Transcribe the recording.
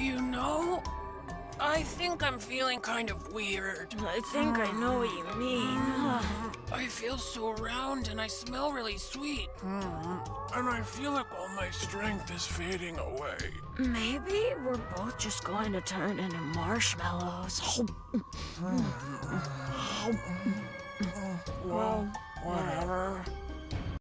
You know, I think I'm feeling kind of weird. I think I know what you mean. I feel so round and I smell really sweet. And I feel like all my strength is fading away. Maybe we're both just going to turn into marshmallows. Well, whatever.